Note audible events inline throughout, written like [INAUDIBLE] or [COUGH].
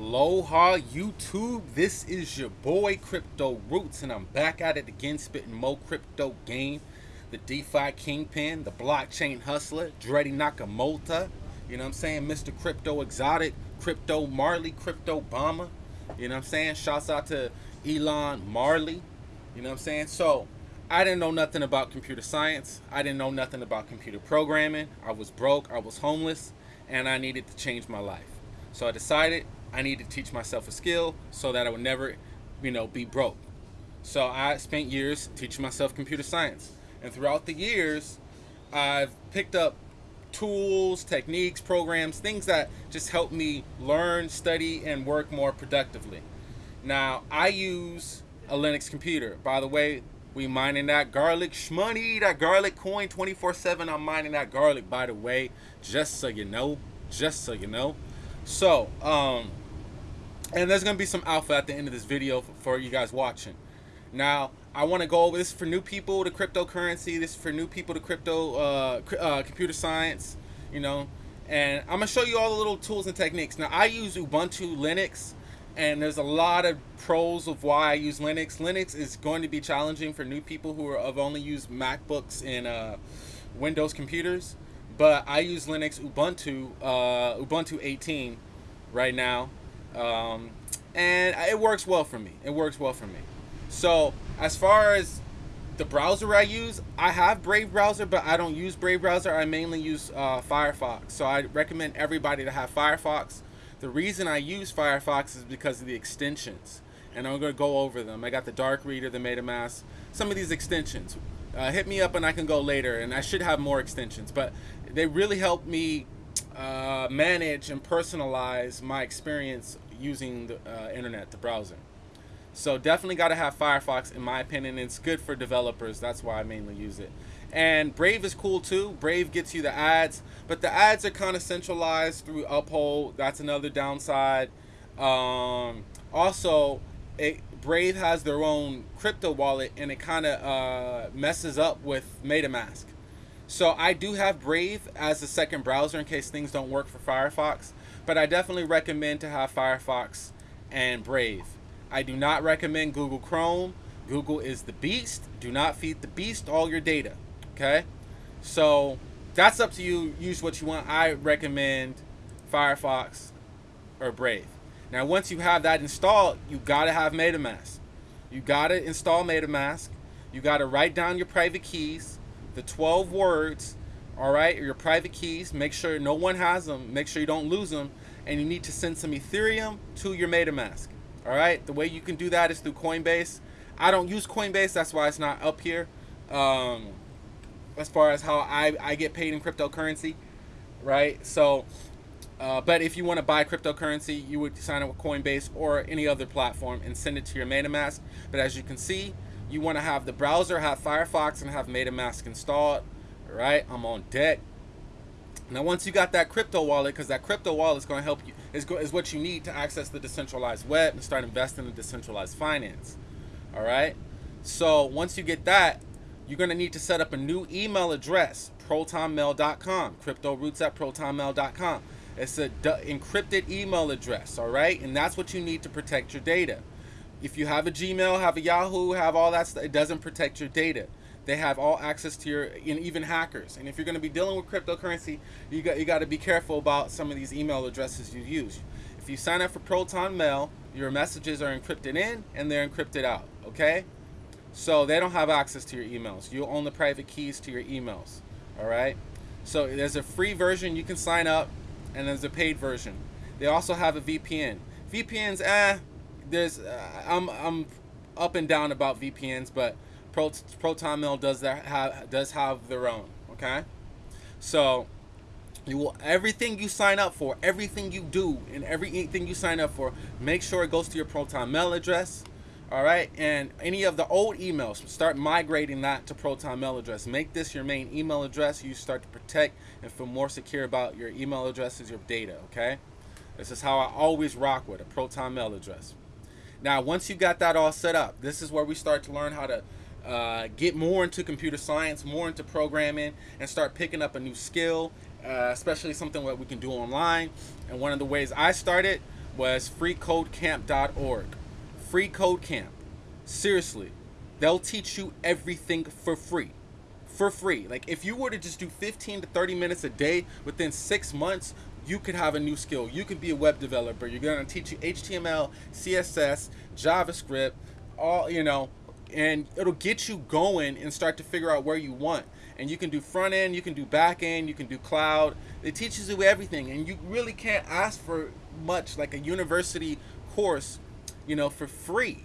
Aloha YouTube, this is your boy Crypto Roots and I'm back at it again spitting more crypto game. The DeFi Kingpin, the blockchain hustler, Dreddy Nakamoto, you know what I'm saying? Mr. Crypto Exotic, Crypto Marley, Crypto Obama, you know what I'm saying? Shouts out to Elon Marley, you know what I'm saying? So, I didn't know nothing about computer science. I didn't know nothing about computer programming. I was broke, I was homeless, and I needed to change my life. So I decided I need to teach myself a skill so that I would never, you know, be broke. So I spent years teaching myself computer science. And throughout the years, I've picked up tools, techniques, programs, things that just help me learn, study, and work more productively. Now, I use a Linux computer. By the way, we mining that garlic shmoney, that garlic coin 24-7. I'm mining that garlic, by the way, just so you know, just so you know. So, um, and there's to be some alpha at the end of this video for, you guys watching. Now, I want to go over this for new people to cryptocurrency. This is for new people to crypto, uh, uh, computer science, you know. And I'm to show you all the little tools and techniques. Now, I use Ubuntu Linux, and there's a lot of pros of why I use Linux. Linux is going to be challenging for new people who are, have only used MacBooks and uh, Windows computers. But I use Linux Ubuntu, uh, Ubuntu 18 right now um, and it works well for me. It works well for me. So as far as the browser I use, I have Brave browser, but I don't use Brave browser. I mainly use uh, Firefox. So I recommend everybody to have Firefox. The reason I use Firefox is because of the extensions. And I'm to go over them. I got the Dark Reader, the MetaMask, some of these extensions. Uh, hit me up and I can go later. And I should have more extensions. But they really help me uh, manage and personalize my experience using the uh, internet, the browser. So definitely got to have Firefox in my opinion. It's good for developers. That's why I mainly use it. And Brave is cool too. Brave gets you the ads, but the ads are kind of centralized through Uphold. That's another downside. Um, also, it, Brave has their own crypto wallet and it kind of uh, messes up with MetaMask. So I do have Brave as a second browser in case things don't work for Firefox, but I definitely recommend to have Firefox and Brave. I do not recommend Google Chrome. Google is the beast. Do not feed the beast all your data. Okay? So that's up to you. Use what you want. I recommend Firefox or Brave. Now, once you have that installed, you got to have MetaMask. You got to install MetaMask. You got to write down your private keys the 12 words, all right, your private keys. Make sure no one has them. Make sure you don't lose them. And you need to send some Ethereum to your MetaMask. All right, the way you can do that is through Coinbase. I don't use Coinbase, that's why it's not up here. Um, as far as how I, I get paid in cryptocurrency, right? So, uh, but if you want to buy cryptocurrency, you would sign up with Coinbase or any other platform and send it to your MetaMask. But as you can see, you want to have the browser, have Firefox, and have MetaMask installed. All right, I'm on deck. Now, once you got that crypto wallet, because that crypto wallet is going to help you, is, is what you need to access the decentralized web and start investing in decentralized finance. All right. So once you get that, you're going to need to set up a new email address, protonmail.com, cryptoroots at protonmail.com. It's a encrypted email address, all right? And that's what you need to protect your data. If you have a Gmail, have a Yahoo, have all that stuff, it doesn't protect your data. They have all access to your, and even hackers. And if you're going to be dealing with cryptocurrency, you got you got to be careful about some of these email addresses you use. If you sign up for Proton Mail, your messages are encrypted in and they're encrypted out. Okay, so they don't have access to your emails. You own the private keys to your emails. All right. So there's a free version you can sign up, and there's a paid version. They also have a VPN. VPNs, eh, there's uh, I'm I'm up and down about VPNs, but Pro, Proton Mail does that have does have their own. Okay, so you will everything you sign up for, everything you do, and everything you sign up for, make sure it goes to your Proton Mail address. All right, and any of the old emails, start migrating that to Proton Mail address. Make this your main email address. You start to protect and feel more secure about your email addresses, your data. Okay, this is how I always rock with a Proton Mail address. Now, once you got that all set up, this is where we start to learn how to uh, get more into computer science, more into programming, and start picking up a new skill, uh, especially something that we can do online. And one of the ways I started was freecodecamp.org. Free Code Camp. Seriously, they'll teach you everything for free. For free. Like if you were to just do 15 to 30 minutes a day within six months, you could have a new skill. You could be a web developer. You're gonna teach you HTML, CSS, JavaScript, all you know, and it'll get you going and start to figure out where you want. And you can do front end, you can do back end, you can do cloud. It teaches you everything, and you really can't ask for much like a university course, you know, for free.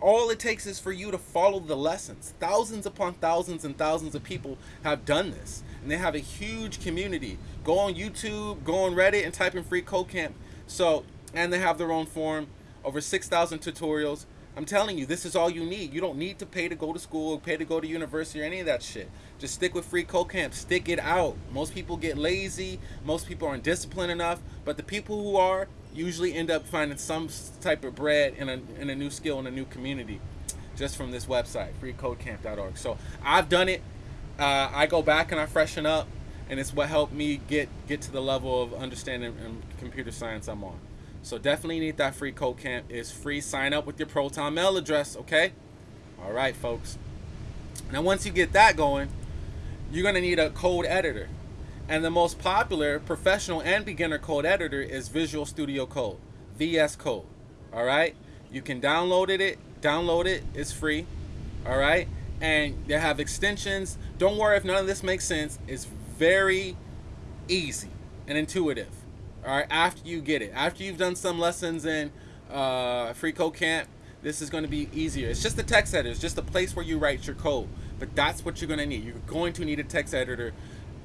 All it takes is for you to follow the lessons. Thousands upon thousands and thousands of people have done this, and they have a huge community. Go on YouTube, go on Reddit, and type in Free Code Camp. So, and they have their own forum, over 6,000 tutorials. I'm telling you, this is all you need. You don't need to pay to go to school, pay to go to university, or any of that shit. Just stick with Free Code Camp. Stick it out. Most people get lazy. Most people aren't disciplined enough. But the people who are, usually end up finding some type of bread in a, in a new skill in a new community just from this website freecodecamp.org so i've done it uh, i go back and i freshen up and it's what helped me get get to the level of understanding computer science i'm on so definitely need that free code camp it's free sign up with your proton mail address okay all right folks now once you get that going you're going to need a code editor and the most popular professional and beginner code editor is Visual Studio Code, VS Code. All right, you can download it, it. Download it. It's free. All right, and they have extensions. Don't worry if none of this makes sense. It's very easy and intuitive. All right, after you get it, after you've done some lessons in uh, Free Code Camp, this is going to be easier. It's just a text editor. It's just a place where you write your code. But that's what you're going to need. You're going to need a text editor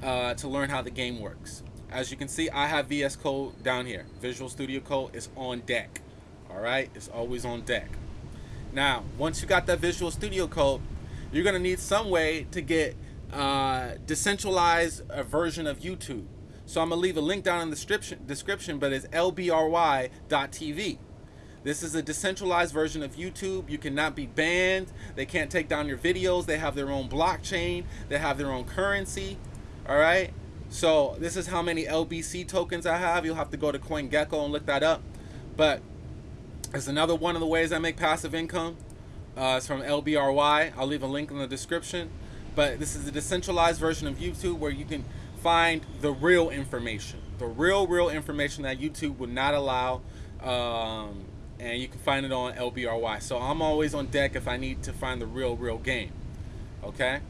uh, to learn how the game works. As you can see, I have VS Code down here. Visual Studio Code is on deck. All right, it's always on deck. Now, once you got that Visual Studio Code, you're gonna need some way to get uh, decentralized a version of YouTube. So I'm gonna leave a link down in the description, description but it's lbry.tv. This is a decentralized version of YouTube. You cannot be banned. They can't take down your videos. They have their own blockchain. They have their own currency. All right. So this is how many LBC tokens I have. You'll have to go to CoinGecko and look that up. But it's another one of the ways I make passive income. Uh, it's from LBRY. I'll leave a link in the description. But this is a decentralized version of YouTube where you can find the real information. The real, real information that YouTube would not allow. Um, and you can find it on LBRY. So I'm always on deck if I need to find the real, real game. Okay?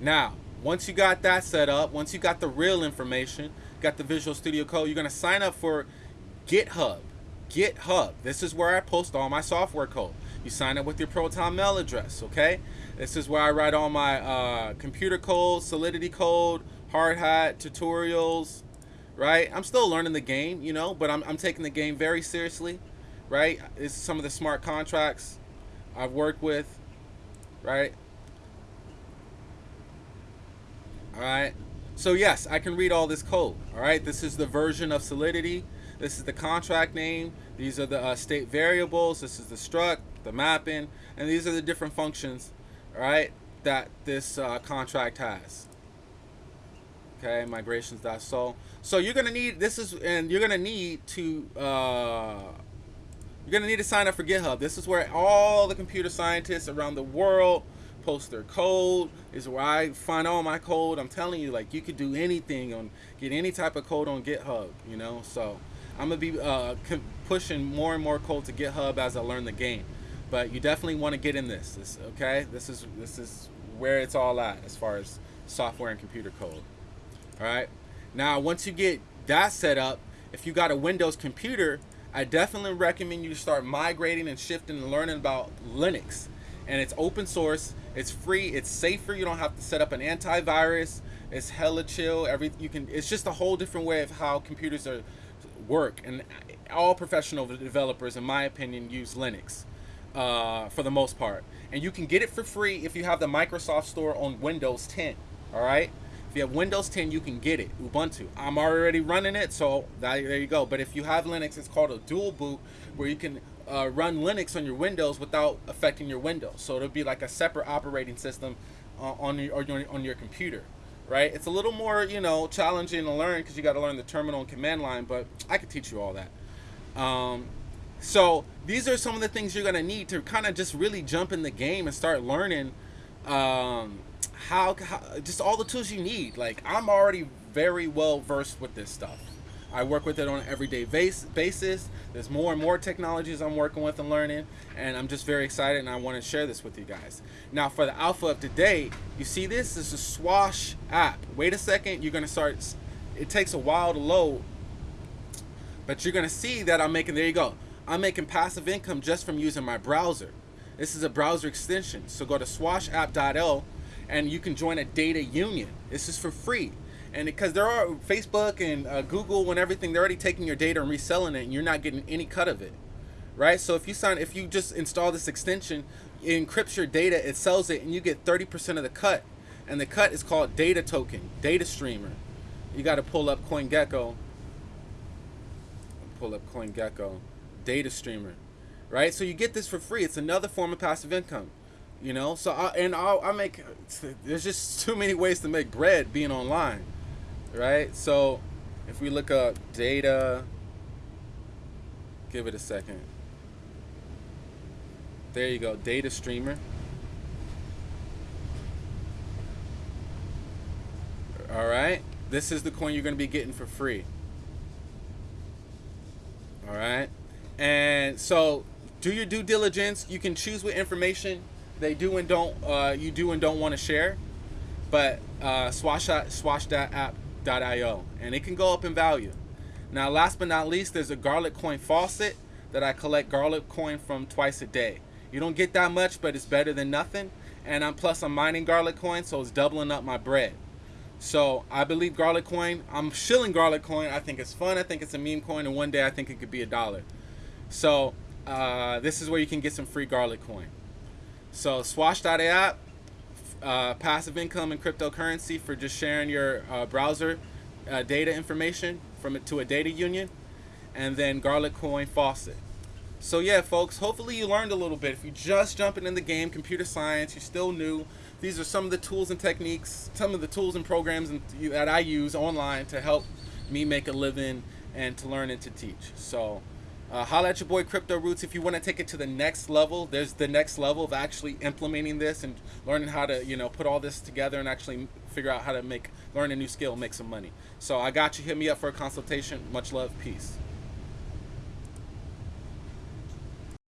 Now, once you got that set up, once you got the real information, got the Visual Studio Code, you're going to sign up for GitHub. GitHub. This is where I post all my software code. You sign up with your Proton mail address, okay? This is where I write all my uh, computer code, Solidity code, Hardhat, tutorials, right? I'm still learning the game, you know, but I'm, I'm taking the game very seriously, right? It's some of the smart contracts I've worked with, right? all right so yes I can read all this code all right this is the version of solidity this is the contract name these are the uh, state variables this is the struct the mapping and these are the different functions right, that this uh, contract has okay migrations.sol so you're gonna need this is and you're gonna need to uh, you're gonna need to sign up for github this is where all the computer scientists around the world post their code is where I find all my code. I'm telling you, like you could do anything on get any type of code on GitHub, you know. So I'm gonna be uh, pushing more and more code to GitHub as I learn the game. But you definitely want to get in this. this. Okay, this is this is where it's all at as far as software and computer code. All right. Now once you get that set up, if you got a Windows computer, I definitely recommend you start migrating and shifting and learning about Linux. And it's open source it's free. It's safer. You don't have to set up an antivirus. It's hella chill. Every you can. It's just a whole different way of how computers are work. And all professional developers, in my opinion, use Linux uh, for the most part. And you can get it for free if you have the Microsoft Store on Windows 10. All right. If you have Windows 10, you can get it. Ubuntu. I'm already running it, so that, there you go. But if you have Linux, it's called a dual boot, where you can uh, run Linux on your Windows without affecting your Windows. So it'll be like a separate operating system uh, on your, on your computer, right? It's a little more you know challenging to learn because you got to learn the terminal and command line, but I could teach you all that. Um, so these are some of the things you're gonna need to kind of just really jump in the game and start learning um, how, how just all the tools you need. Like I'm already very well versed with this stuff. I work with it on an everyday base, basis. There's more and more technologies I'm working with and learning, and I'm just very excited and I want to share this with you guys. Now, for the alpha of today, you see this? This is a Swash app. Wait a second, you're going to start, it takes a while to load, but you're going to see that I'm making, there you go. I'm making passive income just from using my browser. This is a browser extension. So go to swashapp.l and you can join a data union. This is for free and because there are Facebook and uh, Google and everything, they're already taking your data and reselling it, and you're not getting any cut of it, right? So if you sign, if you just install this extension, it encrypts your data, it sells it, and you get 30% of the cut, and the cut is called data token, data Streamr. You got to pull up CoinGecko. Pull up CoinGecko, data Streamr, right? So you get this for free. It's another form of passive income you know so I, and I'll, I make there's just [LAUGHS] too many ways to make bread being online right? So if we look up data, give it a second. There you go, data Streamr. All right, this is the coin you're going to be getting for free. All right, and so do your due diligence. You can choose what information they do and don't uh, you do and don't want to share, but uh, swash and it can go up in value. Now, last but not least, there's a garlic coin faucet that I collect garlic coin from twice a day. You don't get that much, but it's better than nothing. And I'm plus I'm mining garlic coin, so it's doubling up my bread. So I believe garlic coin. I'm shilling garlic coin. I think it's fun. I think it's a meme coin, and one day I think it could be a dollar. So uh, this is where you can get some free garlic coin. So swash.app uh, passive income and cryptocurrency for just sharing your uh, browser uh, data information from it to a data union, and then Garlic Coin Faucet. So yeah, folks, hopefully you learned a little bit. If you're just jumping in the game, computer science, you're still new, these are some of the tools and techniques, some of the tools and programs that I use online to help me make a living and to learn and to teach. So uh, holla at your boy Crypto Roots if you want to take it to the next level. There's the next level of actually implementing this and learning how to, you know, put all this together and actually figure out how to make learn a new skill, make some money. So I got you. Hit me up for a consultation. Much love. Peace.